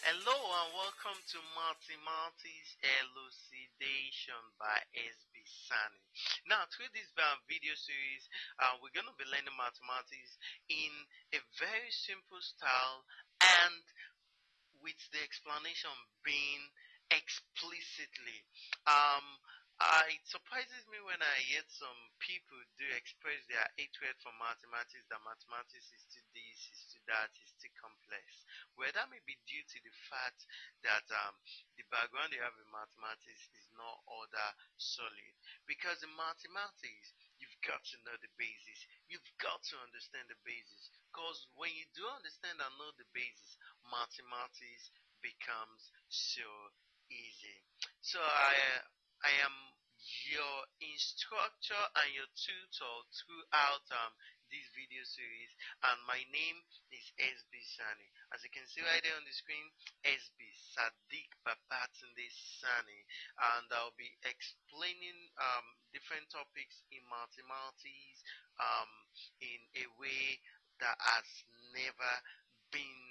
Hello and welcome to Mathematics Elucidation by SB Sani. Now, through this video series, uh, we're going to be learning mathematics in a very simple style and with the explanation being explicitly. Um, uh, it surprises me when I hear some people do express their hatred for mathematics, that mathematics is too this, is too that, is too complex. Well, that may be due to the fact that um, the background they have in mathematics is not all that solid. Because in mathematics, you've got to know the basis. You've got to understand the basis. Because when you do understand and know the basis, mathematics becomes so easy. So I I am your instructor and your tutor throughout um, this video series and my name is SB Sani. As you can see right there on the screen, SB Sadiq Babatunde Sani and I'll be explaining um, different topics in mathematics um, in a way that has never been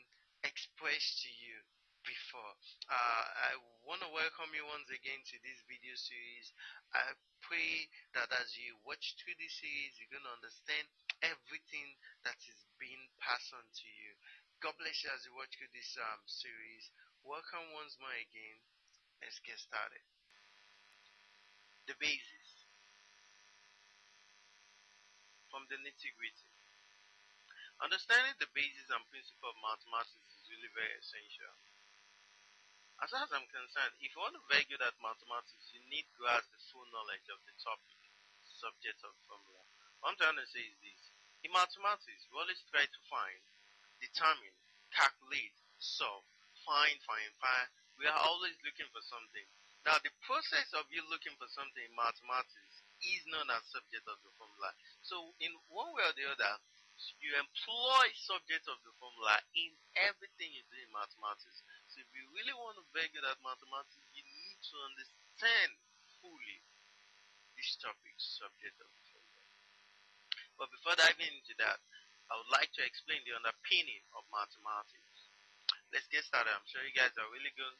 expressed to you before. Uh, I want to welcome you once again to this video series. I pray that as you watch through this series, you're going to understand everything that is being passed on to you. God bless you as you watch through this um, series. Welcome once more again. Let's get started. The basis from the nitty gritty. Understanding the basis and principle of mathematics is really very essential. As far as I'm concerned, if you want to very good at mathematics, you need to grasp the full knowledge of the topic, subject of formula. What I'm trying to say is this. In mathematics, we always try to find, determine, calculate, solve, find, find, find. We are always looking for something. Now, the process of you looking for something in mathematics is known as subject of the formula. So, in one way or the other, you employ subject of the formula in everything you do in mathematics So, if you really want to very good at mathematics, you need to understand fully this topic, subject of the. But before diving into that, I would like to explain the underpinning of mathematics. Let's get started. I'm sure you guys are really going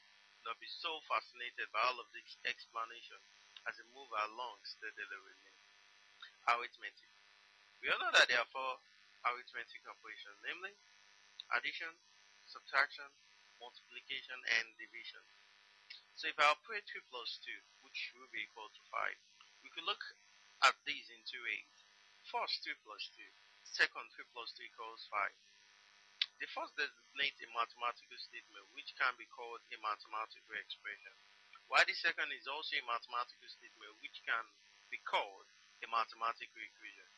to be so fascinated by all of this explanation as we move along steadily with me. Arithmetic. We all know that there are four arithmetic operations, namely addition, subtraction, multiplication, and division. So if I operate 2 plus 2, which will be equal to 5, we could look at these in two ways. First, 3 plus 2. Second, 3 plus 2 equals 5. The first designates a mathematical statement which can be called a mathematical expression, while the second is also a mathematical statement which can be called a mathematical equation.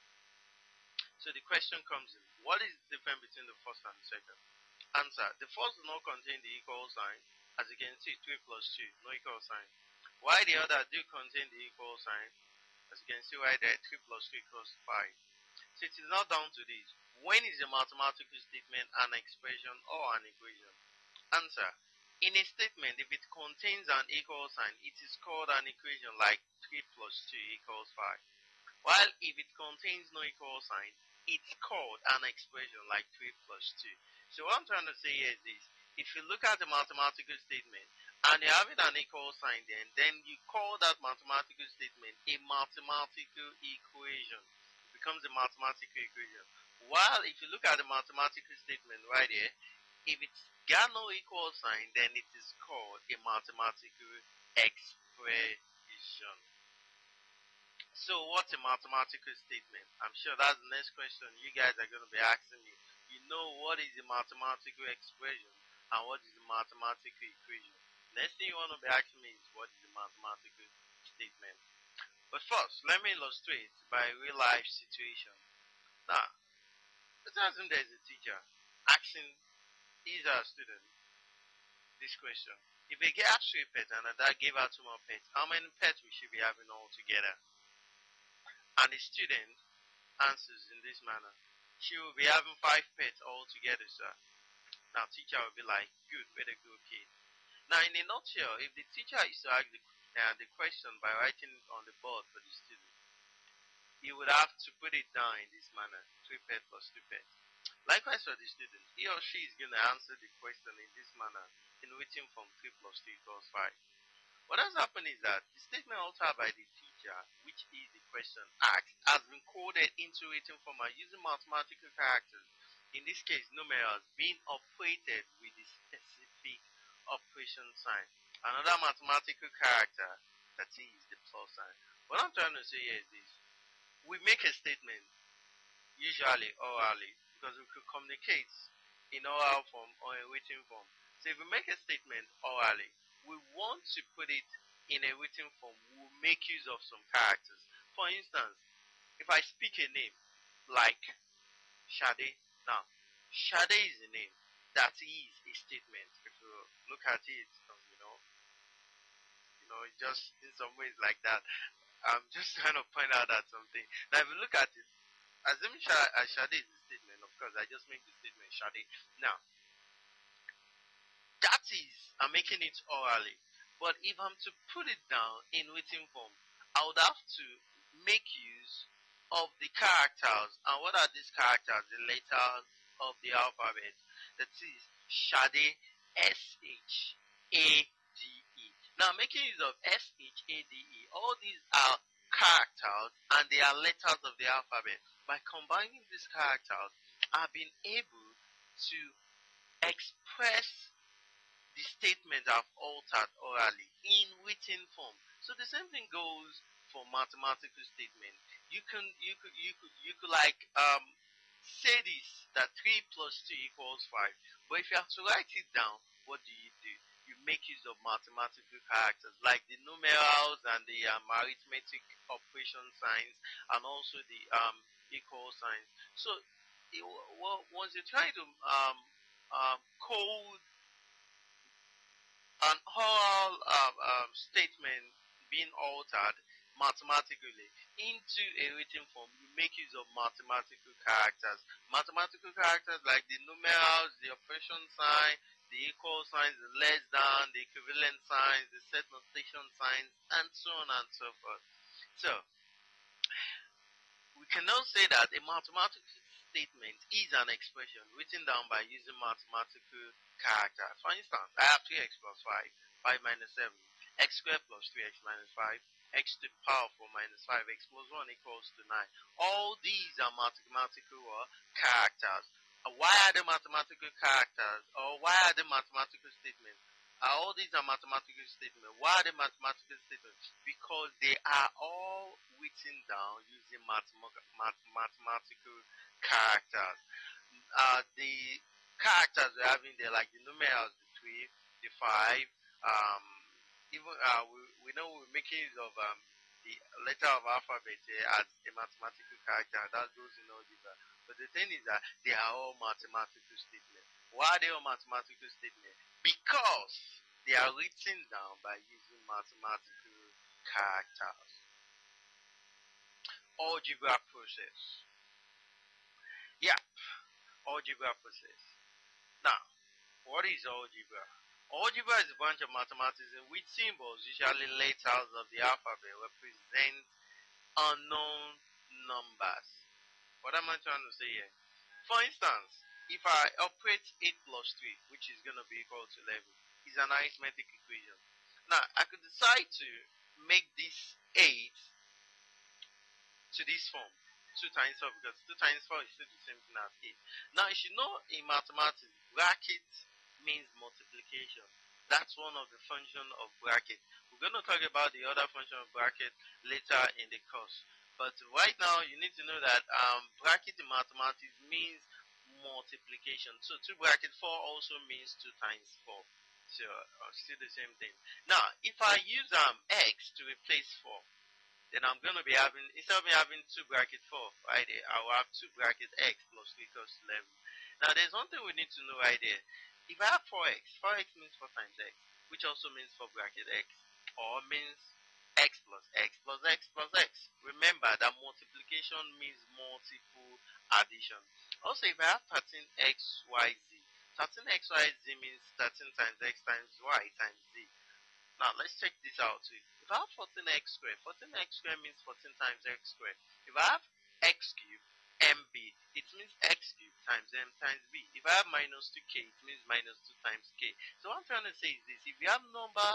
So the question comes in, what is the difference between the first and the second? Answer. The first does not contain the equal sign. As you can see, 3 plus 2, no equal sign. Why the other do contain the equal sign? As you can see right there, 3 plus 2 equals 5. So it is not down to this. When is a mathematical statement an expression or an equation? Answer. In a statement, if it contains an equal sign, it is called an equation like 3 plus 2 equals 5. While if it contains no equal sign, it's called an expression like 3 plus 2. So what I'm trying to say is this. If you look at the mathematical statement and you have it an equal sign then, then you call that mathematical statement a mathematical equation. It becomes a mathematical equation. While if you look at the mathematical statement right here, if it's got no equal sign, then it is called a mathematical expression. So what's a mathematical statement? I'm sure that's the next question you guys are going to be asking me you know what is a mathematical expression and what is a mathematical equation. Next thing you want to be asking me is what is a mathematical statement. But first, let me illustrate by a real life situation. Now, let's assume there's a teacher asking his or student this question. If a girl has three pets and a dad gave her two more pets, how many pets we should be having all together? And the student answers in this manner she will be having five pets all together, sir. Now, teacher will be like, good, very good kid. Now, in a nutshell, if the teacher is to ask the, uh, the question by writing it on the board for the student, he would have to put it down in this manner, three pets plus two pets. Likewise for the student, he or she is going to answer the question in this manner in written form 3 plus 3 equals 5. What has happened is that the statement altered by the teacher, which is the question asked, has been coded into written form using mathematical characters. In this case, numerals being operated with operation sign. Another mathematical character that is the plus sign. What I'm trying to say here is this. We make a statement, usually orally, because we could communicate in oral form or in written form. So if we make a statement orally, we want to put it in a written form, we'll make use of some characters. For instance, if I speak a name like Shade, now Shade is a name. That is a statement. Look at it, um, you know, you know, just in some ways like that. I'm just trying to point out that something. Now, if you look at it, assuming Shade is a statement, of course, I just make the statement Shade. Now, that is, I'm making it orally. But if I'm to put it down in written form, I would have to make use of the characters. And what are these characters? The letters of the alphabet. That is Shade, S-H-A-D-E. Now, making use of S-H-A-D-E, all these are characters and they are letters of the alphabet. By combining these characters, I've been able to express the statement I've altered orally in written form. So the same thing goes for mathematical statement. You can you could you could you could like um say this that three plus two equals five. But if you have to write it down, what do you do? You make use of mathematical characters like the numerals and the um, arithmetic operation signs and also the um, equal signs. So it, well, once you try to um, um, code an oral um, um, statement being altered mathematically into a written form, you make use of mathematical characters. Mathematical characters like the numerals, the operation sign, the equal signs, the less than, the equivalent signs, the set notation signs, and so on and so forth. So, we can now say that a mathematical statement is an expression written down by using mathematical characters. For instance, I have 3x plus 5, 5 minus 7, x squared plus 3x minus 5, x to the power 4 minus 5x plus 1 equals to 9. All these are mathematical characters. Uh, why are they mathematical characters? Or why are they mathematical statements? Uh, all these are mathematical statements. Why are they mathematical statements? Because they are all written down using mathematical characters. Uh, the characters we're having there, like the numerals, the three, the five, um, even uh, we, we know we're making of um, the letter of alphabet uh, as a mathematical character. That goes in algebra. But the thing is that they are all mathematical statements. Why are they all mathematical statements? Because they are written down by using mathematical characters. Algebra process. Yeah, algebra process. Now, what is algebra? Algebra is a branch of mathematics in which symbols, usually letters of the alphabet, represent unknown numbers. What am I trying to say here? For instance, if I operate 8 plus 3, which is going to be equal to 11, is an arithmetic equation. Now, I could decide to make this 8 to this form. 2 times 4 because 2 times 4 is still the same thing as 8. Now you should know in mathematics, bracket means multiplication. That's one of the function of bracket. We're going to talk about the other function of bracket later in the course. But right now, you need to know that um, bracket in mathematics means multiplication. So 2 bracket 4 also means 2 times 4. So uh, still the same thing. Now, if I use um, x to replace 4, then I'm going to be having, instead of me having 2 bracket 4 right I will have 2 bracket x plus 3 equals 11. Now there's one thing we need to know right there. If I have 4x, 4x means 4 times x, which also means 4 bracket x, or means x plus x plus x plus x. Remember that multiplication means multiple addition. Also, if I have 13xyz, 13xyz means 13 times x times y times z. Now let's check this out too. If I have 14x squared, 14x squared means 14 times x squared. If I have x cubed, mb, it means x cubed times m times b. If I have minus 2k, it means minus 2 times k. So what I'm trying to say is this. If you have number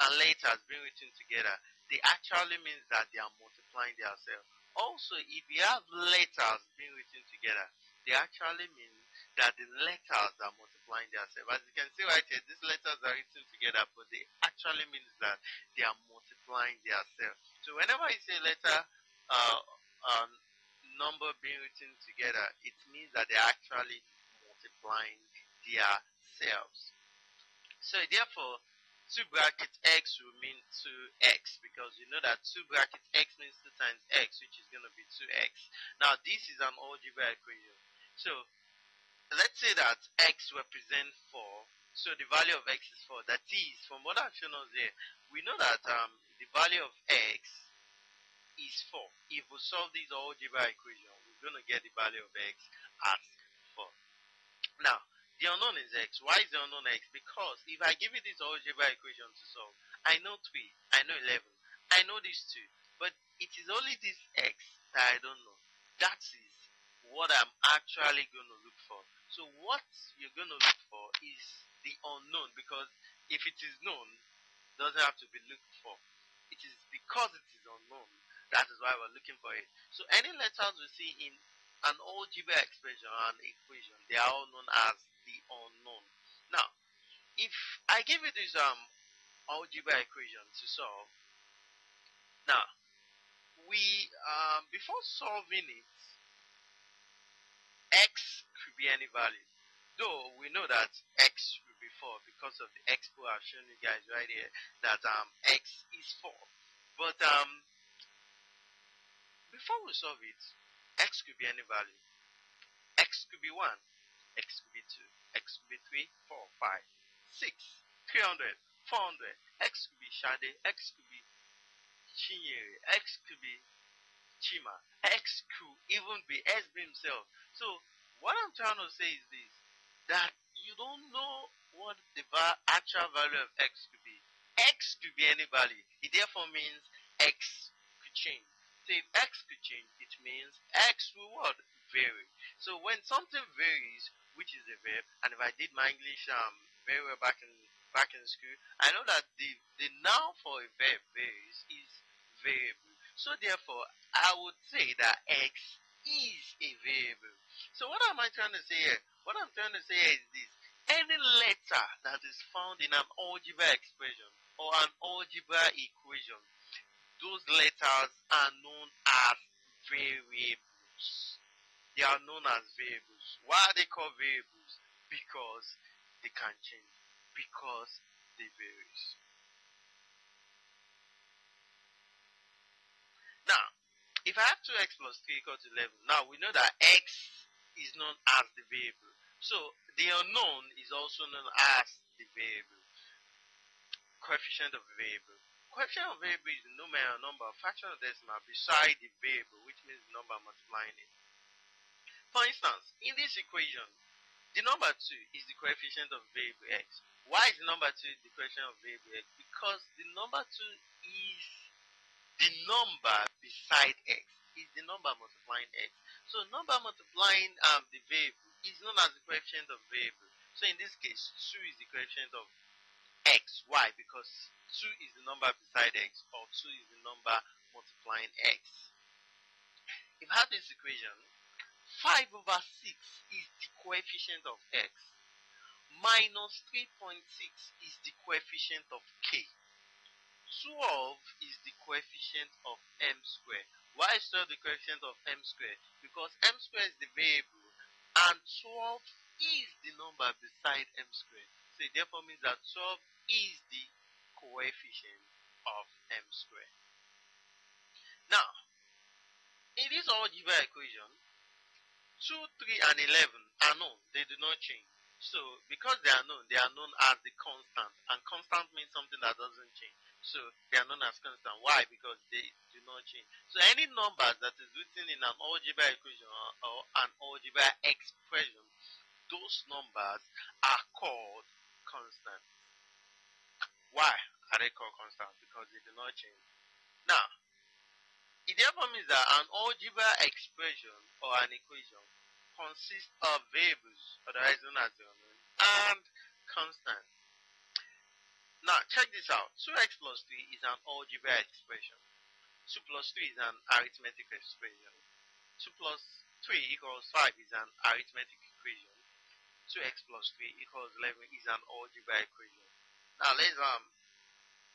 and letters being written together, they actually means that they are multiplying themselves. Also, if you have letters being written together, they actually mean that the letters are multiplying themselves. As you can see right here, these letters are written together, but they actually means that they are multiplying themselves. So whenever you say letter, uh, um, number being written together, it means that they're actually multiplying their selves. So therefore, 2 brackets x will mean 2x because you know that 2 brackets x means 2 times x which is going to be 2x. Now this is an algebra equation. So let's say that x represents 4. So the value of x is 4. That is, from what I've shown us here, we know that um, the value of x is 4. If we solve this algebra equation, we're going to get the value of x as 4. Now, the unknown is x. Why is the unknown x? Because if I give you this algebra equation to solve, I know 3, I know 11, I know these 2, but it is only this x that I don't know. That is what I'm actually going to look for. So what you're going to look for is the unknown because if it is known, doesn't have to be looked for. It is because it is unknown that is why we're looking for it. So any letters we see in an algebra expression or an equation, they are all known as the unknown. Now, if I give you this um algebra equation to solve, now we um before solving it, x could be any value. Though we know that x will be 4 because of the expo I've shown you guys right here that um x is 4. But um before we solve it, x could be any value. x could be 1, x could be 2, x could be 3, 4, 5, 6, 300, 400, x could be Shade, x could be Chinyere, x could be Chima, x could even be SB himself. So what I'm trying to say is this, that you don't know what the actual value of x could be. x could be any value. It therefore means x could change. If x could change, it means x what? Vary. So when something varies, which is a verb, and if I did my English um very well back in back in school, I know that the the noun for a verb varies is variable. So therefore, I would say that x is a variable. So what am I trying to say here? What I'm trying to say is this. Any letter that is found in an algebra expression or an algebra equation those letters are known as variables. They are known as variables. Why are they called variables? Because they can change. Because they vary. Now, if I have 2x plus 3 equal to 11, now we know that x is known as the variable. So the unknown is also known as the variable. Coefficient of the variable coefficient of variable is the numerator number, fraction of decimal beside the variable, which means the number multiplying it. For instance, in this equation, the number 2 is the coefficient of variable x. Why is the number 2 the coefficient of variable x? Because the number 2 is the number beside x, is the number multiplying x. So number multiplying um, the variable is known as the coefficient of variable. So in this case, 2 is the coefficient of x. Why? Because 2 is the number beside x, or 2 is the number multiplying x. If I have this equation, 5 over 6 is the coefficient of x, minus 3.6 is the coefficient of k. 12 is the coefficient of m squared. Why is 12 the coefficient of m squared? Because m squared is the variable and 12 is the number beside m squared. So it therefore means that 12 is the coefficient of m squared. Now, in this algebra equation, 2, 3, and 11 are known. They do not change. So, because they are known, they are known as the constant. And constant means something that doesn't change. So, they are known as constant. Why? Because they do not change. So, any numbers that is written in an algebra equation or, or an algebra expression, those numbers are called constant. Why are they called constant? Because they do not change. Now, it therefore means that an algebra expression or an equation consists of variables, otherwise known as the unknown, and constants. Now, check this out. 2x plus 3 is an algebra expression. 2 plus 3 is an arithmetic expression. 2 plus 3 equals 5 is an arithmetic equation. 2x plus 3 equals 11 is an algebra equation. Now, let's um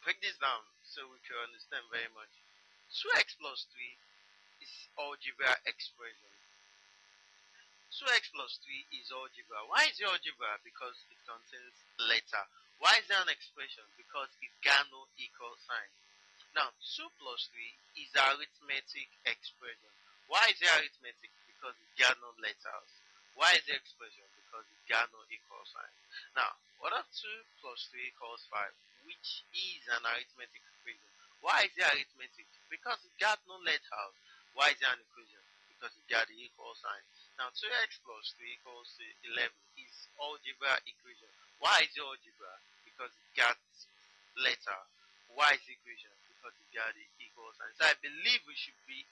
break this down so we can understand very much. 2x plus 3 is algebra expression. 2x plus 3 is algebra. Why is it algebra? Because it contains letter. Why is there an expression? Because it got no equal sign. Now, 2 plus 3 is arithmetic expression. Why is it arithmetic? Because it got no letters. Why is it expression? Because it got no equal sign. Now, what if 2 plus 3 equals 5? Which is an arithmetic equation. Why is it arithmetic? Because it got no letters. Why is it an equation? Because it got the equal sign. Now 2x plus 3 equals 11 is algebra equation. Why is it algebra? Because it got letter. Why is equation? Because it got the equal sign. So I believe we should be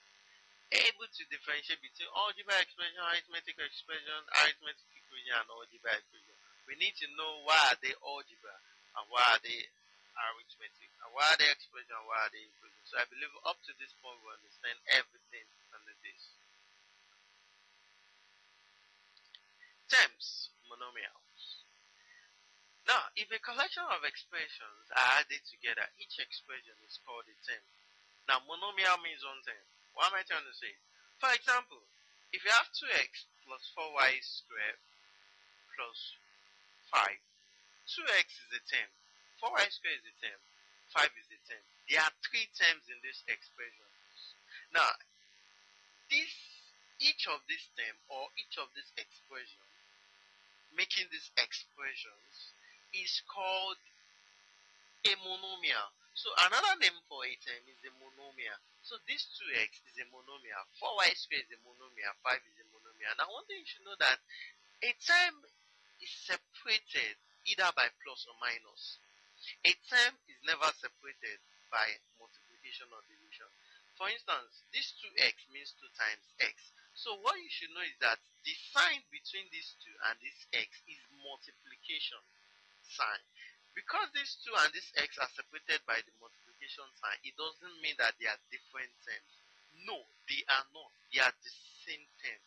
able to differentiate between algebra expression, arithmetic expression, arithmetic equation, and algebra equation. We need to know why are they algebra and why are they arithmetic and why are they expression and why are they equation. So I believe up to this point we understand everything under this. Terms, monomials. Now, if a collection of expressions are added together, each expression is called a term. Now, monomial means one term. What am I trying to say? For example, if you have 2x plus 4y squared plus 5, 2x is a term, 4y squared is a term, 5 is a term. There are three terms in this expression. Now, this each of these term or each of these expressions making these expressions is called a monomial. So another name for a term is a monomial. So this 2x is a monomial, 4y squared is a monomial, 5 is a monomial. Now one thing you should know that a term is separated either by plus or minus. A term is never separated by multiplication or division. For instance, this 2x means 2 times x. So what you should know is that the sign between these two and this x is multiplication sign. Because these two and this x are separated by the multiplication sign, it doesn't mean that they are different terms. No, they are not. They are the same thing.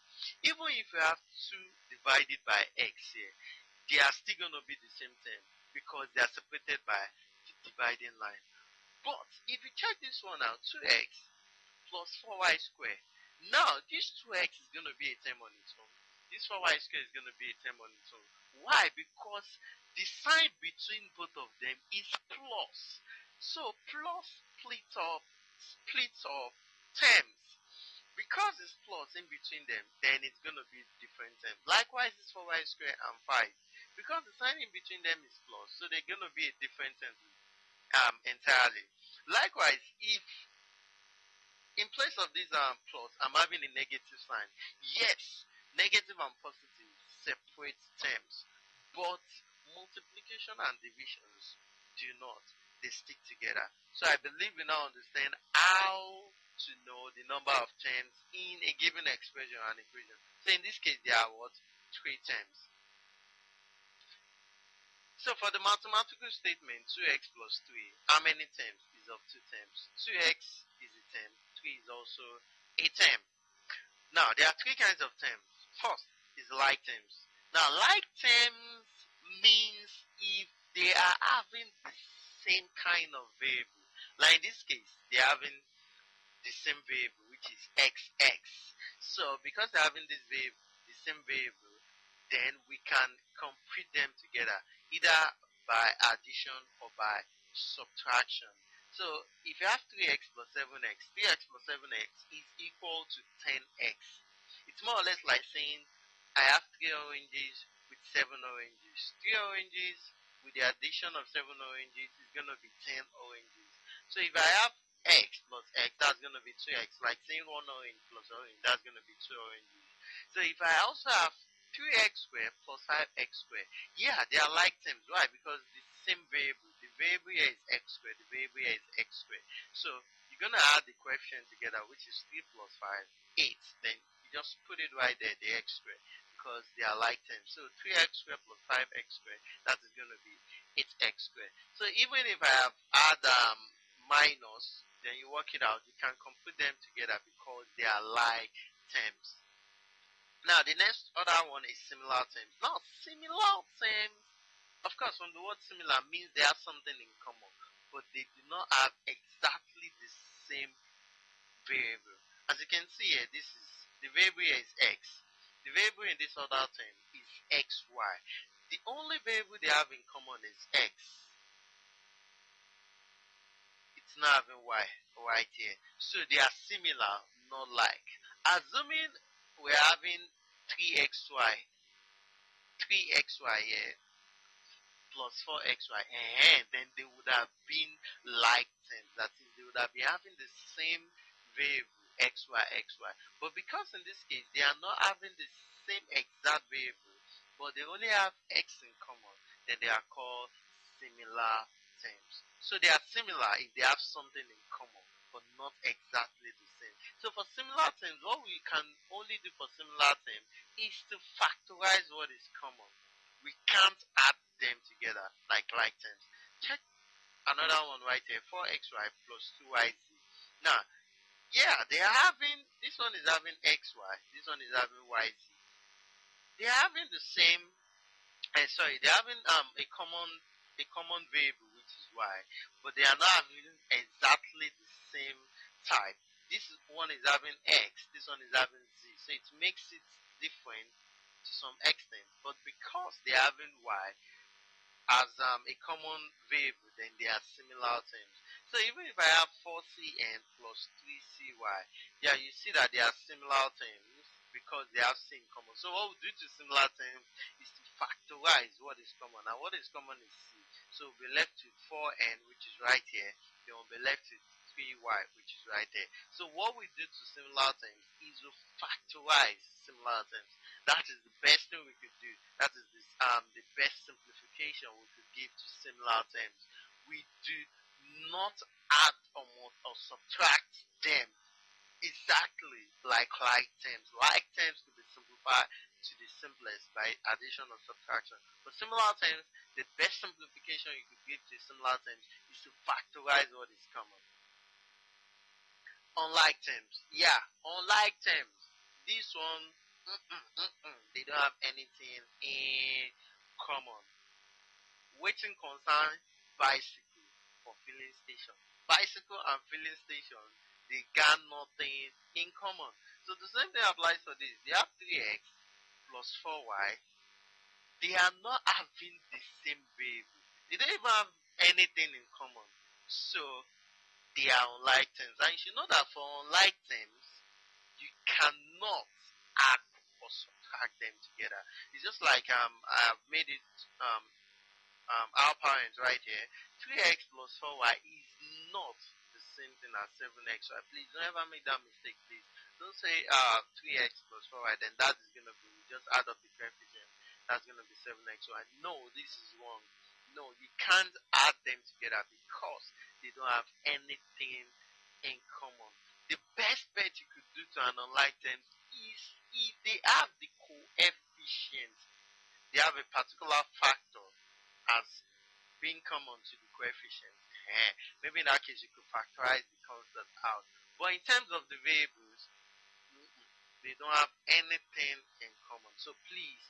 Even if you have 2 divided by x here, they are still going to be the same thing because they are separated by the dividing line. But if you check this one out, 2x plus 4y squared. Now, this 2x is going to be a term on its own. This 4y squared is going to be a term on its own. Why? Because the sign between both of them is plus. So, plus splits off, splits off terms. Because it's plus in between them, then it's going to be different terms. Likewise, this 4y squared and 5 because the sign in between them is plus, so they're going to be a different sentence um, entirely. Likewise, if in place of this um, plus, I'm having a negative sign, yes, negative and positive separate terms, but multiplication and divisions do not. They stick together. So I believe we now understand how to know the number of terms in a given expression and equation. So in this case, there are what? Three terms. So for the mathematical statement 2x plus 3, how many terms is of two terms? 2x is a term, 3 is also a term. Now there are three kinds of terms. First is like terms. Now like terms means if they are having the same kind of variable. Like in this case, they are having the same variable which is xx. So because they're having this variable, the same variable, then we can complete them together either by addition or by subtraction. So if you have 3x plus 7x, 3x plus 7x is equal to 10x. It's more or less like saying I have 3 oranges with 7 oranges. 3 oranges with the addition of 7 oranges is going to be 10 oranges. So if I have x plus x, that's going to be 2x. Like saying 1 orange plus orange, that's going to be 2 oranges. So if I also have 2x squared plus 5x squared. Yeah, they are like terms. Why? Because the same variable. The variable here is x squared. The variable here is x squared. So you you're going to add the coefficient together, which is 3 plus 5, 8. Then you just put it right there, the x squared, because they are like terms. So 3x squared plus 5x squared, that is going to be 8x squared. So even if I have add um, minus, then you work it out, you can compute them together because they are like terms. Now the next other one is similar terms. Now similar terms, of course, from the word similar means they have something in common, but they do not have exactly the same variable. As you can see here, this is the variable here is x. The variable in this other term is xy. The only variable they have in common is x. Not having y right here. So they are similar, not like. Assuming we're having 3xy, 3xy here, plus 4xy, and eh, eh, then they would have been like terms. That is, they would have been having the same variable, xy, xy. But because in this case, they are not having the same exact variable, but they only have x in common, then they are called similar terms. So they are similar if they have something in common, but not exactly the same. So for similar terms, what we can only do for similar terms is to factorize what is common. We can't add them together like like terms. Check another one right here, 4xy plus 2yz. Now, yeah, they are having, this one is having xy, this one is having yz. They are having the same, uh, sorry, they're having um, a common a common variable, y, but they are not having exactly the same type this one is having X, this one is having Z. So it makes it different to some extent. But because they're having Y as um, a common variable, then they are similar terms. So even if I have 4cn plus 3cy, yeah, you see that they are similar terms because they have C common. So what we do to similar terms is to factorize what is common. Now what is common is C. So we'll be left with 4n, which is right here. Then we'll be left with 3y, which is right there. So what we do to similar terms is we factorize similar terms. That is the best thing we could do. That is this, um, the best simplification we could give to similar terms. We do not add or, or subtract them exactly like like terms. Like terms could be simplified to the simplest by addition or subtraction. For similar terms, the best simplification you could give to similar terms is to factorize what is common unlike terms. Yeah, unlike terms. This one, they don't have anything in common. Waiting concern bicycle filling station. Bicycle and filling station, they got nothing in common. So the same thing applies for this. They have 3x plus 4y. They are not having the same variable. They don't even have anything in common. So they are unlike terms. And you should know that for unlike terms, you cannot add or subtract them together. It's just like um, I've made it um, um, our parents right here. 3x plus 4y is not the same thing as 7x. So please don't ever make that mistake, please. Don't say uh, 3x plus 4y, then that is going to be, just add up the coefficient. That's going to be 7x. So I know this is wrong. No, you can't add them together because they don't have anything in common. The best bet you could do to an unlike term is if they have the coefficient, they have a particular factor as being common to the coefficient. Eh, maybe in that case you could factorize the constant out. But in terms of the variables, they don't have anything in common. So please,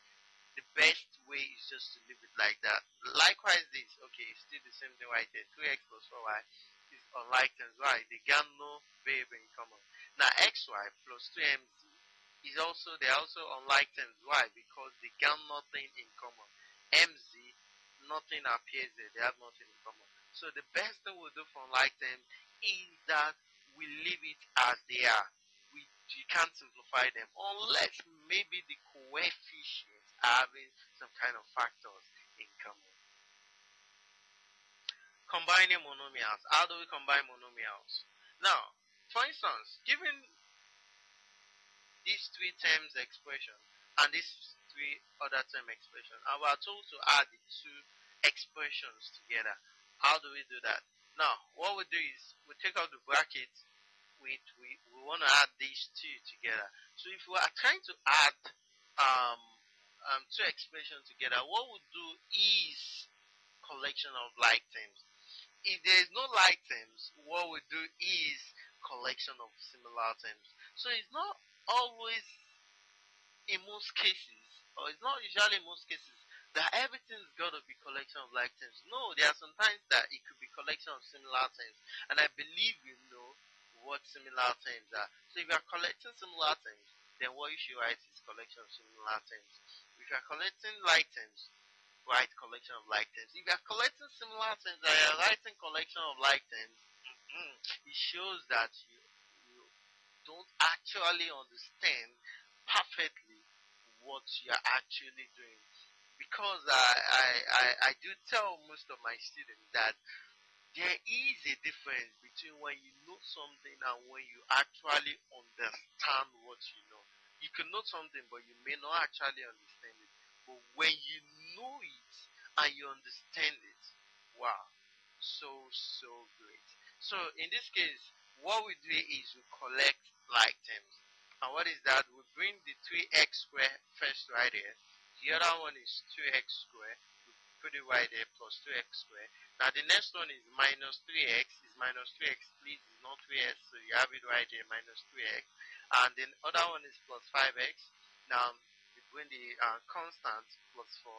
the best way is just to leave it like that. Likewise, this, okay, it's still the same thing right there. 2x plus 4y is unlike times y. They got no variable in common. Now, xy plus 2mz is also, they're also unlike times y because they got nothing in common. mz, nothing appears there. They have nothing in common. So the best thing we'll do for unlike terms is that we leave it as they are. You can't simplify them unless maybe the coefficient having some kind of factors in common. Combining monomials. How do we combine monomials? Now, for instance, given these three terms expression and these three other term expression, we are told to add the two expressions together, how do we do that? Now, what we do is we take out the bracket. We, we, we want to add these two together. So if we are trying to add um, um, two expressions together, what we'll do is collection of like terms. If there is no like terms, what we do is collection of similar terms. So it's not always in most cases, or it's not usually in most cases, that everything's got to be collection of like terms. No, there are sometimes that it could be collection of similar terms. And I believe you know what similar terms are. So if you are collecting similar terms, then what you should write is collection of similar terms. If you are collecting like terms, write collection of like terms. If you are collecting similar terms and you are writing collection of like terms, mm, it shows that you, you don't actually understand perfectly what you are actually doing because I, I, I, I do tell most of my students that there is a difference between when you know something and when you actually understand what you know. You can know something, but you may not actually understand it. But when you know it and you understand it, wow, so, so great. So in this case, what we do is we collect like terms. And what is that? We bring the 3x squared first right here the other one is 2x squared. Put it right there plus 2x squared. Now the next one is minus 3x. Is minus 3x please is not 3x. So you have it right there minus 3x. And then other one is plus 5x. Now between the uh, constant plus 4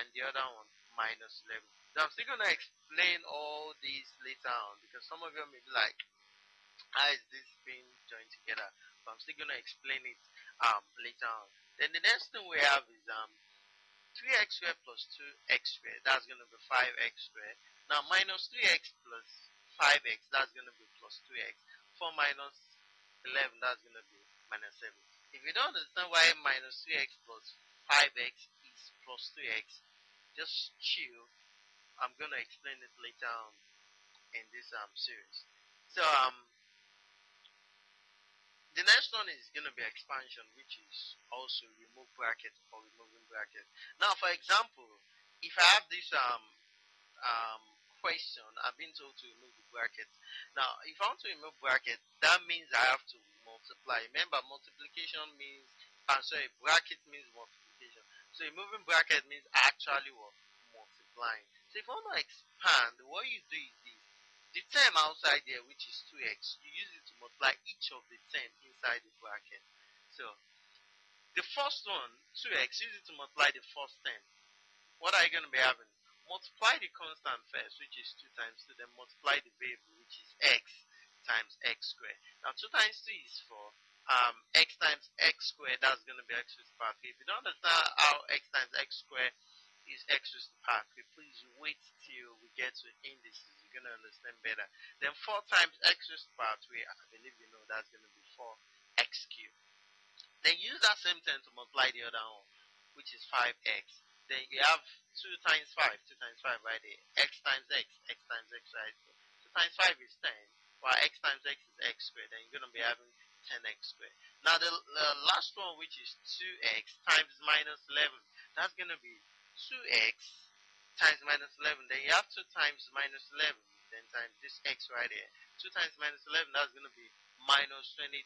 and the other one minus 11. Now I'm still going to explain all these later on because some of you may be like, how is this being joined together? But I'm still going to explain it um, later on. Then the next thing we have is um 3x squared plus 2x squared. That's going to be 5x squared. Now minus 3x plus 5x, that's going to be plus 2x. 4 minus 11, that's going to be minus 7. If you don't understand why minus 3x plus 5x is plus 3x, just chill. I'm going to explain it later on in this um series. So um the next one is going to be expansion, which is also remove bracket or removing bracket. Now, for example, if I have this um, um, question, I've been told to remove the bracket. Now, if I want to remove bracket, that means I have to multiply. Remember, multiplication means, I'm sorry, bracket means multiplication. So removing bracket means actually what? Multiplying. So if I want to expand, what you do is this. The term outside there, which is 2x, you use it to multiply each of the 10 inside the bracket. So, the first one, 2x, use it to multiply the first 10. What are you going to be having? Multiply the constant first, which is 2 times 2, then multiply the variable, which is x times x squared. Now, 2 times 2 is 4. Um, x times x squared, that's going to be x to the power 3. If you don't understand how x times x squared is x to the power 3, please wait till we get to indices going to understand better. Then 4 times x to the power 3, I believe you know that's going to be 4x cubed. Then use that same thing to multiply the other one, which is 5x. Then you have 2 times 5, 2 times 5 right there. x times x, x times x right there. 2 times 5 is 10, while x times x is x squared. Then you're going to be having 10x squared. Now the, the last one, which is 2x times minus 11, that's going to be 2x times minus 11. Then you have 2 times minus 11. Then times this x right here. 2 times minus 11, that's going to be minus 22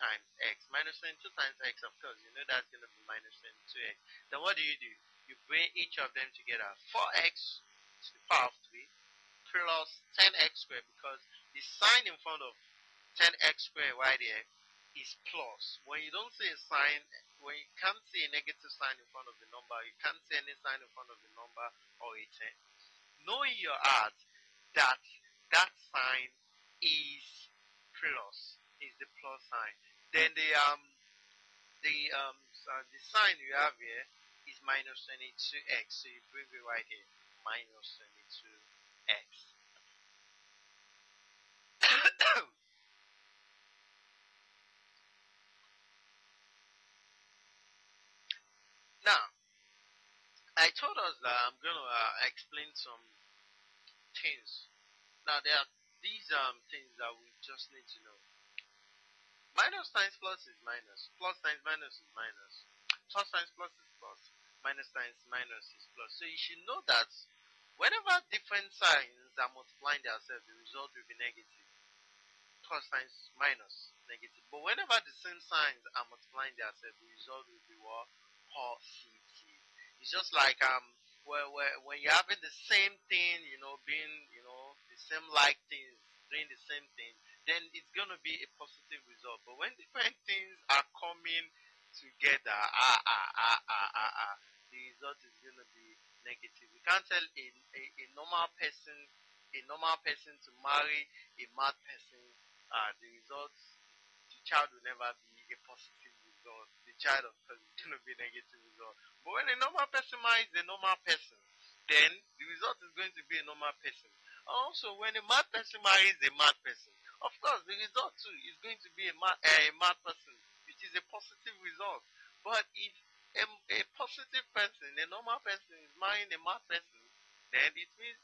times x. Minus 22 times x, of course, you know that's going to be minus 22x. Then what do you do? You bring each of them together. 4x to the power of 3 plus 10x squared because the sign in front of 10x squared right here is plus. When you don't see a sign, when you can't see a negative sign in front of the number, you can't see any sign in front of the number or a 10. Know in your heart that that sign is plus, is the plus sign. Then the um the um uh, the sign you have here is minus 22x, so you bring it right here, minus 22x. Now, I told us that I'm going to uh, explain some things. Now, there are these um, things that we just need to know. Minus times plus is minus. Plus times minus is minus. Plus times plus is plus. Minus times minus is plus. So you should know that Whenever different signs are multiplying themselves, the result will be negative. Plus times minus negative. But whenever the same signs are multiplying themselves, the result will be what? It's just like um where, where when you're having the same thing, you know, being you know the same like things, doing the same thing, then it's gonna be a positive result. But when different things are coming together, ah ah ah ah ah ah, the result is gonna be negative. You can't tell a, a, a normal person a normal person to marry a mad person. Uh, the result, the child will never be a positive child, of is going to be negative result. But when a normal person marries a normal person, then the result is going to be a normal person. Also, when a mad person marries a mad person, of course, the result too is going to be a mad, uh, a mad person, which is a positive result. But if a, a positive person, a normal person is marrying a mad person, then it means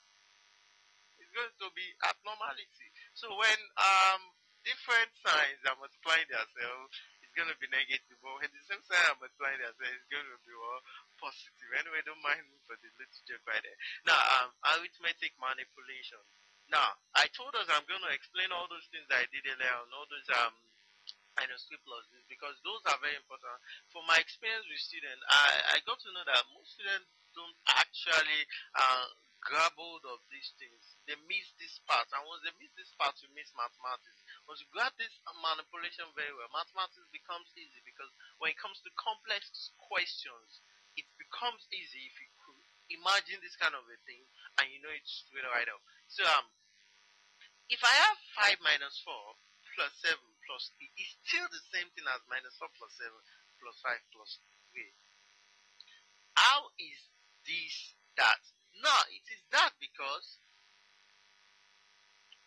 it's going to be abnormality. So when um different signs are multiplying themselves, it's to be negative. But when the same sign are multiplying themselves, it's going to be well, positive. Anyway, don't mind me for the little joke right there. Now, um, arithmetic manipulation. Now, I told us I'm going to explain all those things I did earlier on, all those um minus three plus this because those are very important. From my experience with students, I, I got to know that most students don't actually uh, grab hold of these things. They miss this part, and once they miss this part, you miss mathematics. Once you grab this manipulation very well, mathematics becomes easy because when it comes to complex questions, it becomes easy if you could imagine this kind of a thing and you know it straight right up. So um, if I have five minus four plus seven plus 3 it's still the same thing as minus 4 plus 7 plus 5 plus 3. How is this that? No, it is that because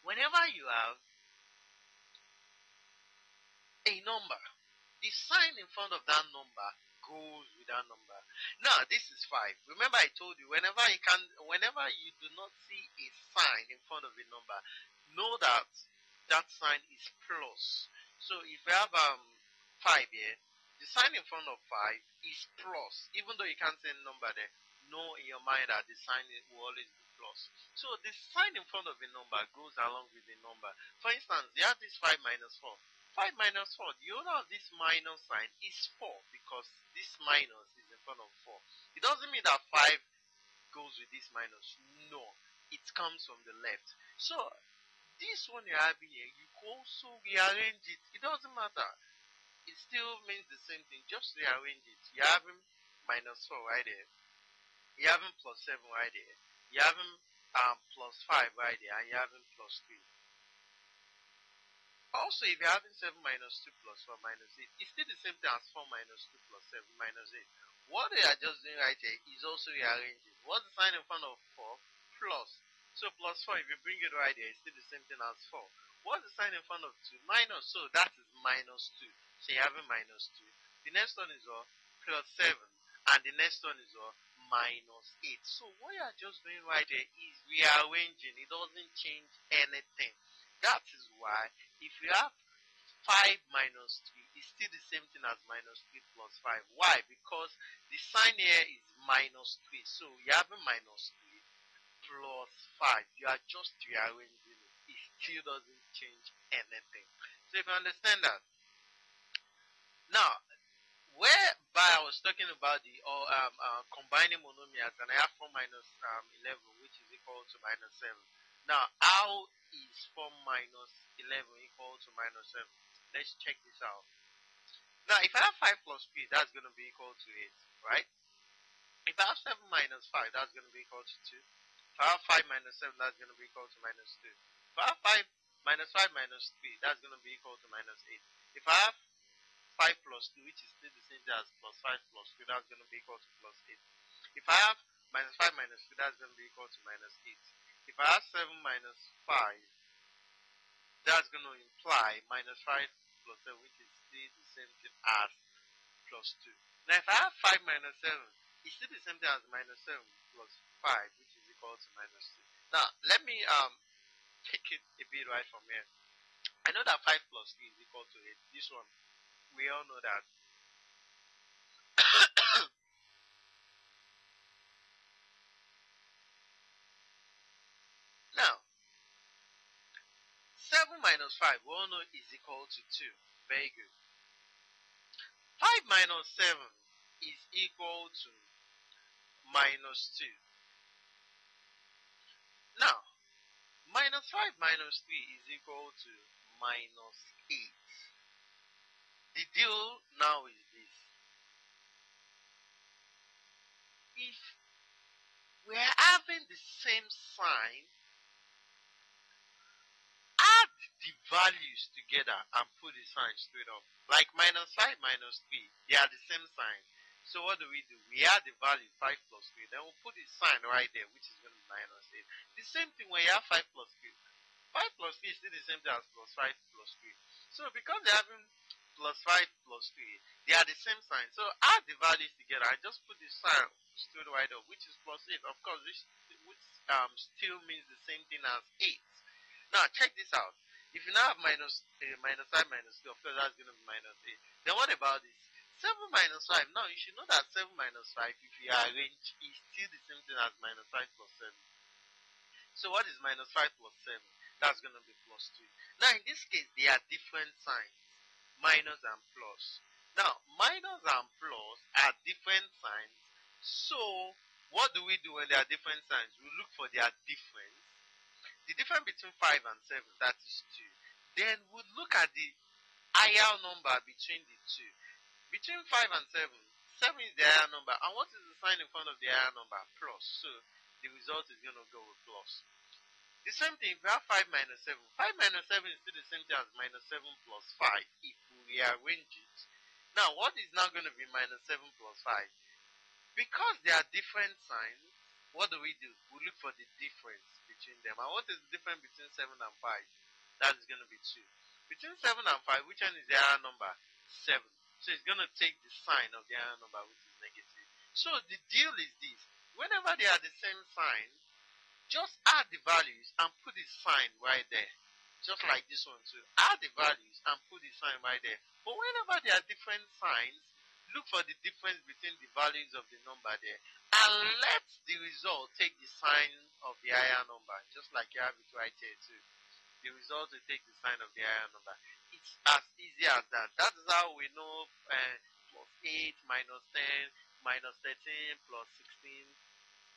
whenever you have a number, the sign in front of that number goes with that number. Now, this is 5. Remember I told you, whenever you can, whenever you do not see a sign in front of a number, know that that sign is plus. So if you have um five here, the sign in front of five is plus. Even though you can't see a number there, know in your mind that the sign will always be plus. So the sign in front of a number goes along with the number. For instance, you have this five minus four. 5 minus 4, the owner of this minus sign is 4 because this minus is in front of 4. It doesn't mean that 5 goes with this minus. No, it comes from the left. So this one you're having here, you also rearrange it. It doesn't matter. It still means the same thing. Just rearrange it. You're having minus 4 right there. You're having plus 7 right there. You're having um, plus 5 right there. And you're having plus 3. Also, if you're having 7 minus 2 plus 4 minus 8, it's still the same thing as 4 minus 2 plus 7 minus 8. What they are just doing right here is also rearranging. What's the sign in front of 4? Plus. So plus 4, if you bring it right here, it's still the same thing as 4. What's the sign in front of 2? Minus. So that is minus 2. So you have a minus 2. The next one is uh, plus 7. And the next one is uh, minus 8. So what you are just doing right there is rearranging. It doesn't change anything. That is why if you have 5 minus 3, it's still the same thing as minus 3 plus 5. Why? Because the sign here is minus 3. So you have a minus 3 plus 5. You are just rearranging it. It still doesn't change anything. So if you understand that. Now, whereby I was talking about the or um, uh, combining monomials and I have 4 minus um, 11 which is equal to minus 7. Now, how is 4 minus 11 equal to minus 7? Let's check this out. Now, if I have 5 plus 3, that's going to be equal to 8, right? If I have 7 minus 5, that's going to be equal to 2. If I have 5 minus 7, that's going to be equal to minus 2. If I have 5 minus 5 minus 3, that's going to be equal to minus 8. If I have 5 plus 2, which is still the same as plus 5 plus 2, that's going to be equal to plus 8. If I have minus 5 minus 2, that's going to be equal to minus 8. If I have 7 minus 5, that's going to imply minus 5 plus 7, which is still the same thing as plus 2. Now, if I have 5 minus 7, it's still the same thing as minus 7 plus 5, which is equal to minus 2. Now, let me um take it a bit right from here. I know that 5 plus 3 is equal to 8. This one, we all know that. now, 7 minus 5, we all know is equal to 2. Very good. 5 minus 7 is equal to minus 2. Now, minus 5 minus 3 is equal to minus 8. The deal now is this. If we're having the same sign, add the values together and put the sign straight up. Like minus 5 minus 3, they are the same sign. So what do we do? We add the value 5 plus 3, then we'll put the sign right there, which is going to be minus 8. The same thing when you have 5 plus 3. 5 plus 3 is still the same thing as plus 5 plus 3. So because they're having plus 5 plus 3, they are the same sign. So add the values together. I just put the sign straight right up, which is plus 8. Of course, which, which um, still means the same thing as 8. Now, check this out. If you now have minus, uh, minus 5 minus 2, of course, that's going to be minus 8. Then what about this? 7 minus 5. Now, you should know that 7 minus 5, if you arrange, is still the same thing as minus 5 plus 7. So what is minus 5 plus 7? That's going to be plus 2. Now, in this case, they are different signs, minus and plus. Now, minus and plus are different signs. So, what do we do when they are different signs? We look for their difference. The difference between 5 and 7, that is 2. Then we look at the higher number between the two. Between 5 and 7, 7 is the higher number. And what is the sign in front of the higher number? Plus. So the result is going to go with plus. The same thing, if you have 5 minus 7, 5 minus 7 is still the same thing as minus 7 plus 5 if we it. Now, what is now going to be minus 7 plus 5? Because there are different signs, what do we do? We look for the difference between them. And what is the difference between 7 and 5? That is going to be 2. Between 7 and 5, which one is the higher number? 7. So it's going to take the sign of the higher number, which is negative. So the deal is this. Whenever they are the same sign, just add the values and put the sign right there. Just like this one too. Add the values and put the sign right there. But whenever there are different signs, look for the difference between the values of the number there. And let the result take the sign of the higher number. Just like you have it right here too. The result will take the sign of the higher number. It's as easy as that. That is how we know uh, plus 8 minus 10 minus 13 plus 16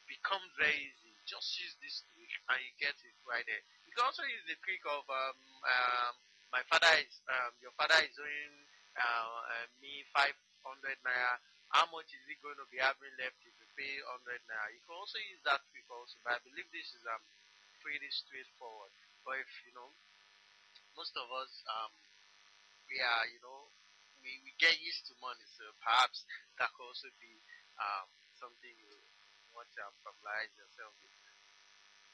becomes very easy. Just use this trick and you get it right there. You can also use the trick of um, um, my father is um, your father is owing uh, uh, me 500 naira. How much is he going to be having left if you pay 100 naira? You can also use that trick also, but I believe this is um pretty straightforward. But if you know, most of us um we are you know we, we get used to money, so perhaps that could also be um something you want to familiarize yourself with.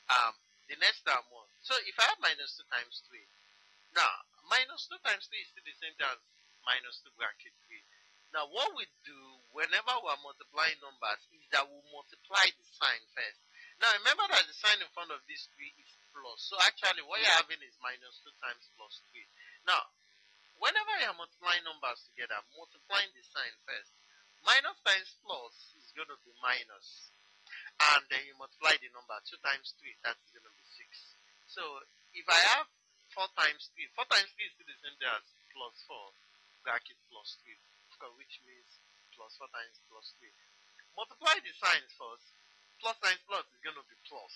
Um, the next term one. So if I have minus 2 times 3, now minus 2 times 3 is still the same as minus 2 bracket 3. Now what we do whenever we are multiplying numbers is that we multiply the sign first. Now remember that the sign in front of this 3 is plus. So actually what you're having is minus 2 times plus 3. Now, whenever you're multiplying numbers together, multiplying the sign first. Minus times plus is going to be minus and then you multiply the number 2 times 3, that's going to be 6. So if I have 4 times 3, 4 times 3 is still the same thing as plus 4, bracket plus 3, which means plus 4 times plus 3. Multiply the signs first, plus times plus is going to be plus.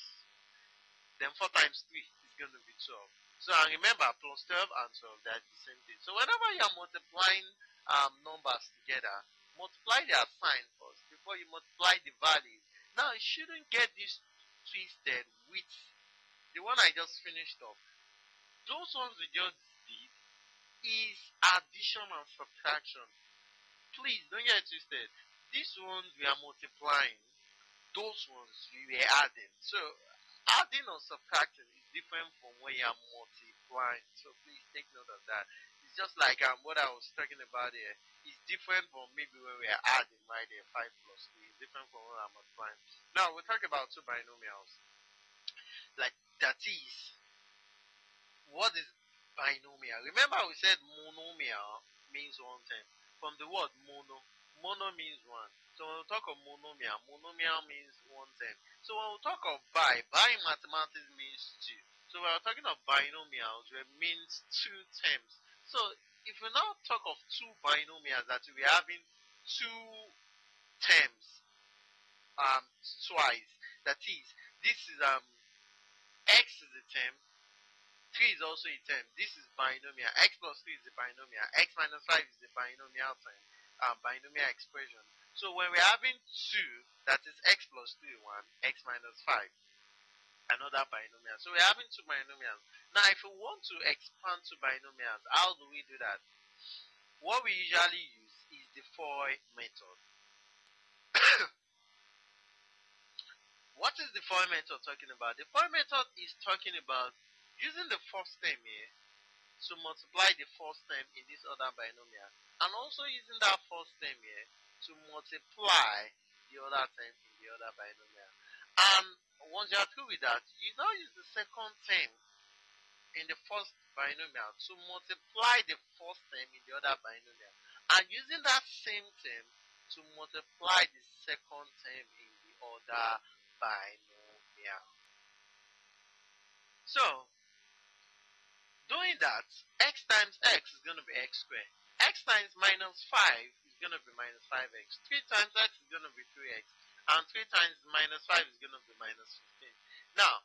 Then 4 times 3 is going to be 12. So I remember plus 12 and 12, that's the same thing. So whenever you're multiplying um, numbers together, multiply their sign first before you multiply the values now, you shouldn't get this twisted with the one I just finished off. Those ones we just did is addition and subtraction. Please don't get twisted. These ones we are multiplying, those ones we were adding. So adding or subtracting is different from where you are multiplying. So please take note of that. It's just like um, what I was talking about here. It's different from maybe when we are adding right there, 5 plus 3 different from what I'm applying. Now we talk about two binomials. Like that is what is binomial? Remember we said monomial means one thing. From the word mono, mono means one. So when we talk of monomial, monomial means one thing. So when we talk of bi, bi mathematics means two. So we are talking of binomials where means two terms. So if we now talk of two binomials that we are having two terms um twice, that is this is um x is a term, 3 is also a term. This is binomial. x plus 3 is a binomial. x minus 5 is a binomial term, um, binomial expression. So when we're having 2, that is x plus 3, 1, x minus 5, another binomial. So we're having two binomials. Now if we want to expand to binomials, how do we do that? What we usually use is the FOIL method. what is the FOIL method talking about? The FOIL method is talking about using the first term here to multiply the first term in this other binomial and also using that first term here to multiply the other term in the other binomial. And once you are through with that, you now use the second term in the first binomial to multiply the first term in the other binomial. And using that same term to multiply the second term in the other binomial. So, doing that, x times x is going to be x squared. x times minus 5 is going to be minus 5x. 3 times x is going to be 3x. And 3 times minus 5 is going to be minus 15. Now,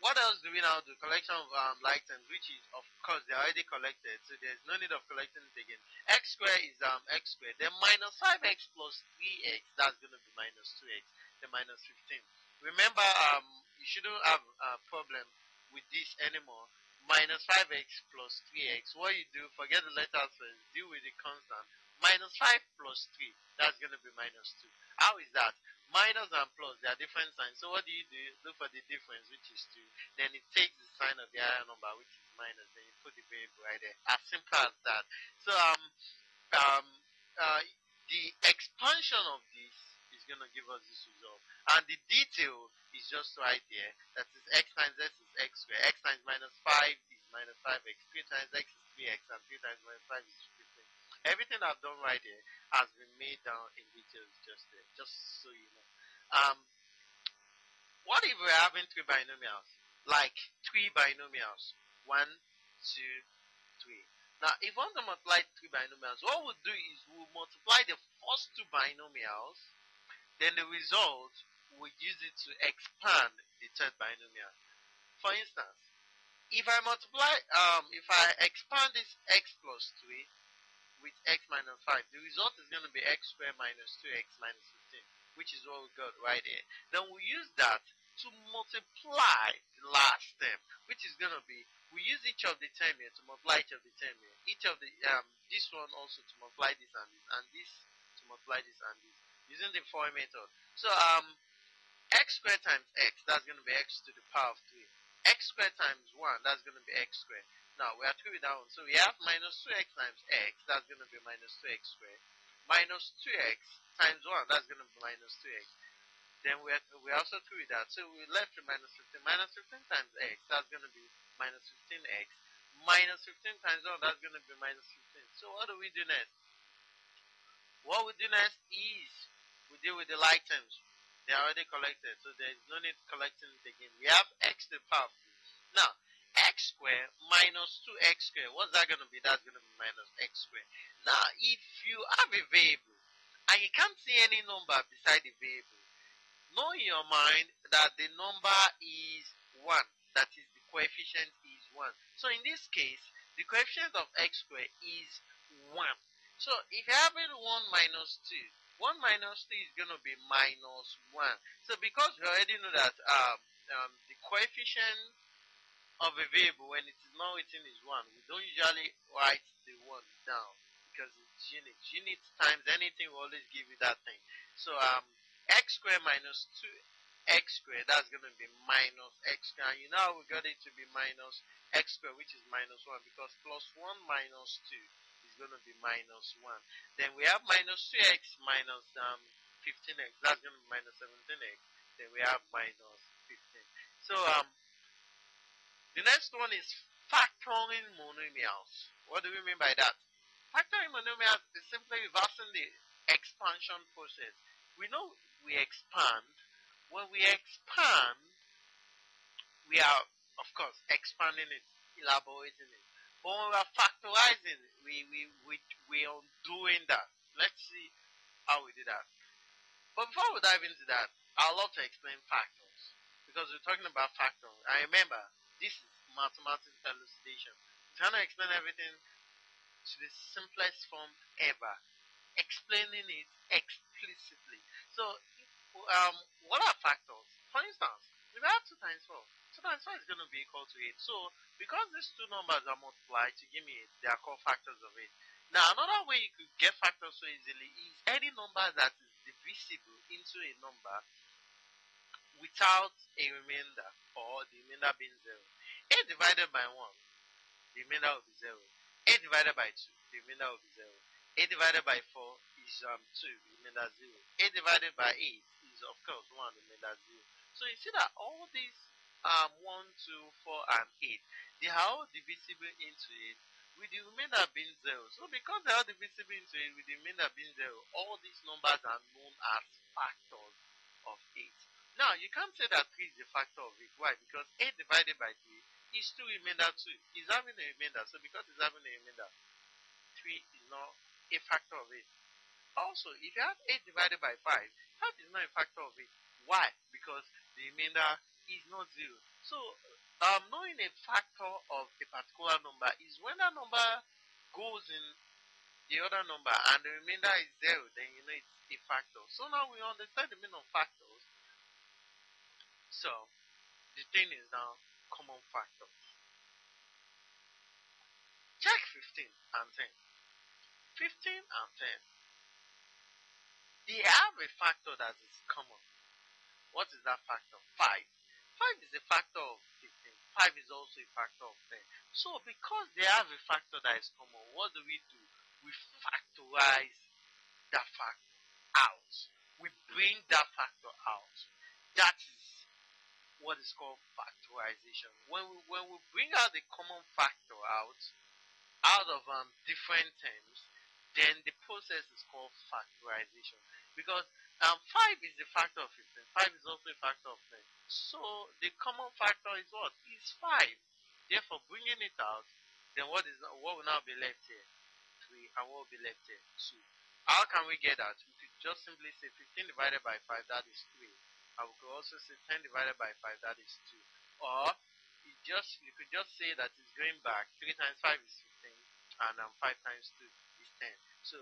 what else do we now do? Collection of um, like terms, which is, of course, they're already collected, so there's no need of collecting it again. x squared is um, x squared. Then minus 5x plus 3x, that's going to be minus 2x. Then minus 15. Remember, um, you shouldn't have a problem with this anymore. Minus 5x plus 3x. What you do, forget the letters first, deal with the constant. Minus 5 plus 3, that's going to be minus 2. How is that? Minus and plus, they are different signs. So what do you do? Look for the difference, which is 2. Then it takes the sign of the higher number, which is minus. Then you put the variable right there. As simple as that. So um, um, uh, the expansion of this is going to give us this result. And the detail is just right there. That is x times x is x squared. x times minus 5 is minus 5x. 3 times x is 3x. And 3 times minus 5 is 15. Everything I've done right here has been made down in details just there. Just so you know. Um, what if we're having three binomials? Like three binomials. One, two, three. Now, if we want to multiply three binomials, what we'll do is we'll multiply the first two binomials, then the result we use it to expand the third binomial. For instance, if I multiply, um, if I expand this x plus 3 with x minus 5, the result is going to be x squared minus 2x minus 15, which is what we got right here. Then we use that to multiply the last term, which is going to be, we use each of the term here to multiply each of the term here. Each of the, um, this one also to multiply this and this, and this to multiply this and this, using the FOIL method. So, um, x squared times x, that's going to be x to the power of 3. x squared times 1, that's going to be x squared. Now, we are with that one. So we have minus 2x times x, that's going to be minus 2x squared. Minus 2x times 1, that's going to be minus 2x. Then we are, we also through that. So we left with minus 15. Minus 15 times x, that's going to be minus 15x. Minus 15 times 1, that's going to be minus 15. So what do we do next? What we do next is we deal with the like terms. They are already collected, so there is no need collecting it again. We have x to the power Now, x squared minus 2x squared, what's that going to be? That's going to be minus x squared. Now, if you have a variable, and you can't see any number beside the variable, know in your mind that the number is 1. That is, the coefficient is 1. So in this case, the coefficient of x squared is 1. So if you're having 1 minus 2, 1 minus 3 is going to be minus 1. So because we already know that um, um, the coefficient of a variable when it is not written is 1, we don't usually write the 1 down because it's units. Units times anything will always give you that thing. So um, x squared minus 2x squared, that's going to be minus x squared. And you know we got it to be minus x squared, which is minus 1 because plus 1 minus 2 going to be minus 1. Then we have minus 3x minus um, 15x. That's going to be minus 17x. Then we have minus 15. So um, the next one is factoring monomials. What do we mean by that? Factoring monomials is simply reversing the expansion process. We know we expand. When we expand, we we are, of course, expanding it, elaborating it. When we are factorizing, we, we, we, we are doing that. Let's see how we do that. But before we dive into that, I'd love to explain factors. Because we're talking about factors. I remember, this is mathematics elucidation. Trying to explain everything to the simplest form ever. Explaining it explicitly. So, um, what are factors? For instance, I have 2 times 4, 2 times 4 is going to be equal to 8. So, because these two numbers are multiplied to give me 8, they are called factors of 8. Now, another way you could get factors so easily is any number that is divisible into a number without a remainder or the remainder being 0. 8 divided by 1, the remainder will be 0. 8 divided by 2, the remainder will be 0. 8 divided by 4 is um, 2, the remainder 0. 8 divided by 8 is, of course, 1, the remainder 0. So you see that all these um, 1, 2, 4, and 8, they are all divisible into it with the remainder being 0. So because they are divisible into it with the remainder being 0, all these numbers are known as factors of 8. Now, you can't say that 3 is a factor of 8. Why? Because 8 divided by 3 is 2 remainder 2. It's having a remainder. So because it's having a remainder, 3 is not a factor of 8. Also, if you have 8 divided by 5, that is not a factor of 8. Why? Because the remainder is not 0. So, um, knowing a factor of a particular number is when that number goes in the other number and the remainder is 0, then you know it's a factor. So now we understand the meaning of factors. So, the thing is now common factors. Check 15 and 10. 15 and 10. They have a factor that is common. What is that factor? 5. 5 is a factor of 15. 5 is also a factor of 10. So because they have a factor that is common, what do we do? We factorize that factor out. We bring that factor out. That is what is called factorization. When we, when we bring out the common factor out, out of um, different terms, then the process is called factorization. Because um, 5 is a factor of 15. 5 is also a factor of 10. So the common factor is what? Is 5. Therefore, bringing it out, then what is what will now be left here? 3. And what will be left here? 2. How can we get that? We could just simply say 15 divided by 5, that is 3. And we could also say 10 divided by 5, that is 2. Or you just you could just say that it's going back. 3 times 5 is 15, and um, 5 times 2 is 10. So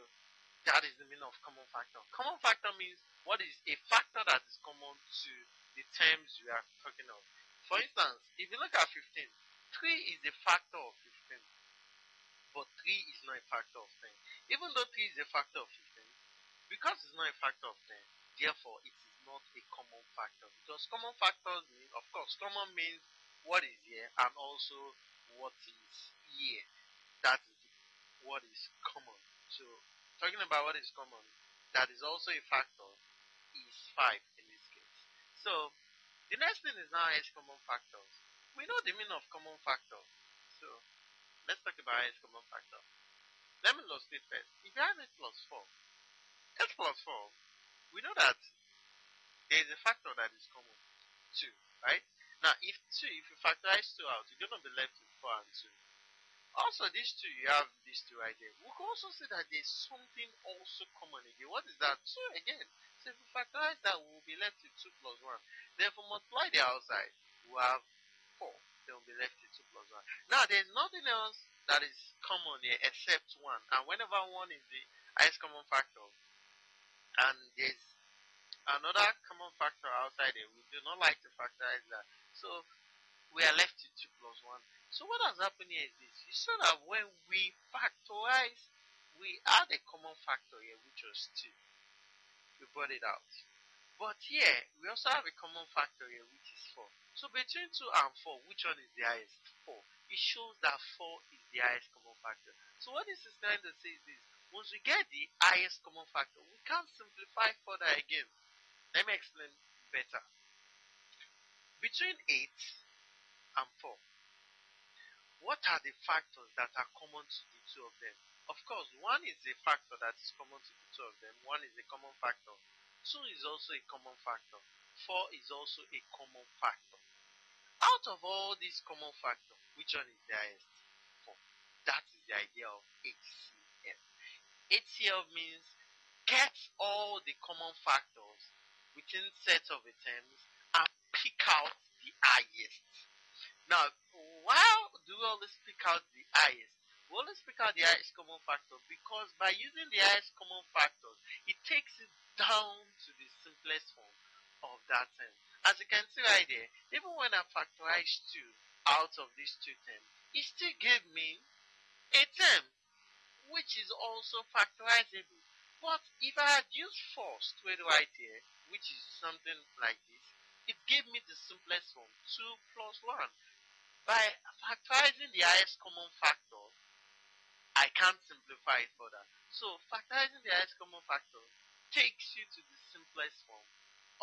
that is the meaning of common factor. Common factor means what is a factor that is common to the terms we are talking of. For instance, if you look at 15, 3 is a factor of 15, but 3 is not a factor of 10. Even though 3 is a factor of 15, because it's not a factor of 10, therefore it is not a common factor. Because common factors mean, of course, common means what is here and also what is here. That is what is common. So, talking about what is common, that is also a factor, is 5 in this case. So, the next thing is now S common factors. We know the meaning of common factor. So, let's talk about S common factor. Let me illustrate first. If you have S plus 4, S plus 4, we know that there is a factor that is common. 2, right? Now, if 2, if you factorize 2 out, you're going to be left with 4 and 2. Also, these two, you have these two right there. We can also say that there's something also common again. What is that? 2 again. So if we factorize that, we'll be left with 2 plus 1. Therefore, multiply the outside, we'll have 4. Then we'll be left with 2 plus 1. Now, there's nothing else that is common here except 1. And whenever 1 is the highest common factor, and there's another common factor outside it. We do not like to factorize that. So we are left with 2 plus 1. So what has happened here is this. You saw that when we factorize, we add a common factor here, which was 2. We brought it out. But here, we also have a common factor here, which is 4. So between 2 and 4, which one is the highest? 4. It shows that 4 is the highest common factor. So what this is trying to say is this. Once we get the highest common factor, we can't simplify further again. Let me explain better. Between 8 and 4, what are the factors that are common to the two of them? Of course, one is a factor that is common to the two of them, one is a common factor. 2 is also a common factor. 4 is also a common factor. Out of all these common factors, which one is the highest? Four. That is the idea of HCF. HCF means get all the common factors within sets of items and pick out the highest. Now, why we always pick out the highest? We always pick out the highest common factor because by using the highest common factor, it takes it down to the simplest form of that term. As you can see right there, even when I factorize 2 out of these two terms, it still gave me a term which is also factorizable. But if I had used four straight right here, which is something like this, it gave me the simplest form, 2 plus 1. By factorizing the highest common factor, I can't simplify it further. So factorizing the highest common factor takes you to the simplest form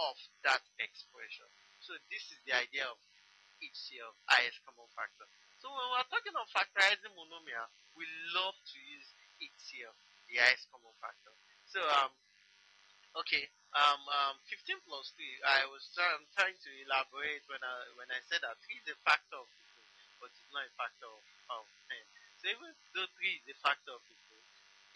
of that expression. So this is the idea of HCF, highest common factor. So when we're talking of factorizing monomial, we love to use HCF, the highest common factor. So um, okay, um, um, 15 plus 3, I was trying, trying to elaborate when I when I said that 3 is a factor of 15, but it's not a factor of, of 10. So even though 3 is a factor of 15,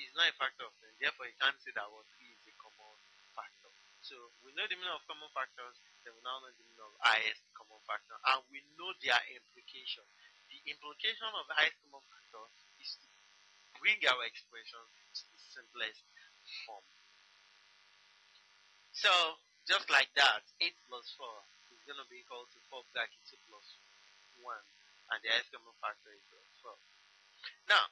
it's not a factor of 10. Therefore, you can't say that what 3 is a common factor. So we know the meaning of common factors, then we now know the meaning of highest common factor. And we know their implication. The implication of the highest common factor is to bring our expression to the simplest form. So, just like that, 8 plus 4 is going to be equal to 4 bracket 2 plus 1. And the common factor is 4. Now,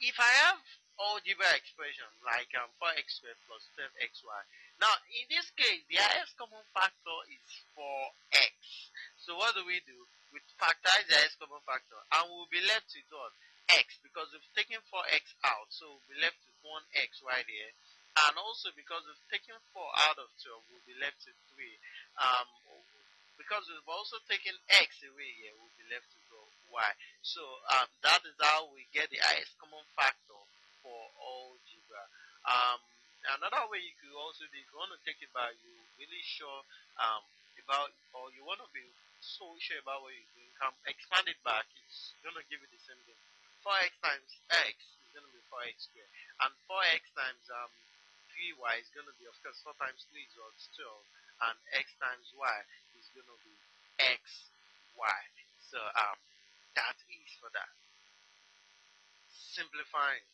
if I have algebra expression like um, 4x squared plus 12xy. Now, in this case, the highest common factor is 4x. So what do we do? We factorize the highest common factor and we'll be left with what? x because we've taken 4x out. So we'll be left with 1x right here. And also because we've taken 4 out of 12, we'll be left with 3. Um, because we've also taken x away here, we'll be left with y. So um, that is how we get the highest common factor for algebra. Um, another way you could also do, if you want to take it back, you really sure um, about, or you want to be so sure about what you're doing, come expand it back. It's going to give you the same thing. 4x times x is going to be 4x squared. And 4x times um, 3y is going to be, of course, 4 times 3 is 12. And x times y is going to be x, y. So um, that is for that. Simplifying.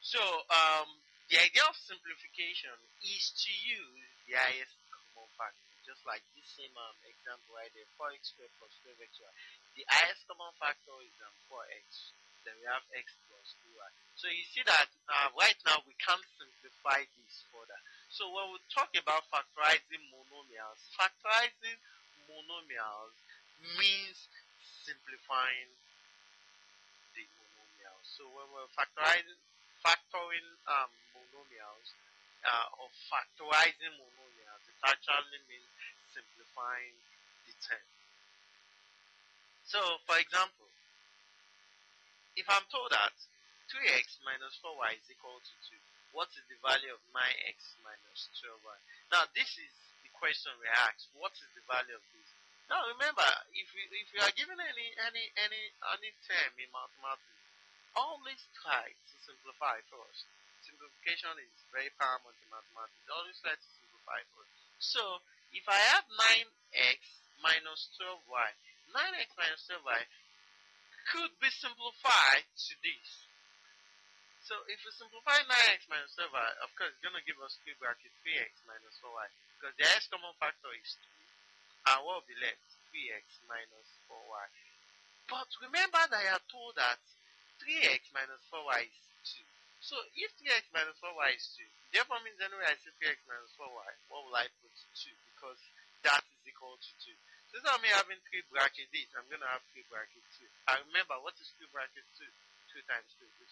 So, um, the idea of simplification is to use the highest common factor, just like this same um, example right there, 4x squared plus 12xy. The highest common factor is um, 4x. Then we have x plus 2y. So you see that uh, right now we can't simplify this further. So when we talk about factorizing monomials, factorizing monomials means simplifying the monomials. So when we're factorizing, factoring um, monomials uh, or factorizing monomials, it actually means simplifying the term. So, for example, if I'm told that 3x minus 4y is equal to 2, what is the value of 9x minus 12y? Now, this is the question we ask. What is the value of this? Now remember, if you if you are given any any any any term in mathematics, always try to simplify first. Simplification is very paramount in mathematics. Always try to simplify first. So if I have 9x minus 12y, 9x minus 12y could be simplified to this. So if we simplify 9x minus 12y, of course, it's going to give us 3 bracket 3x minus 4y because the highest common factor is 2 and what will be left? 3x minus 4y. But remember that I are told that 3x minus 4y is 2. So if 3x minus 4y is 2, therefore means anyway I say 3x minus 4y, what will I put 2? Because that is equal to 2. So instead of me having 3 bracket this, I'm going to have 3 bracket 2. And remember, what is 3 bracket 2? 2 times 2, is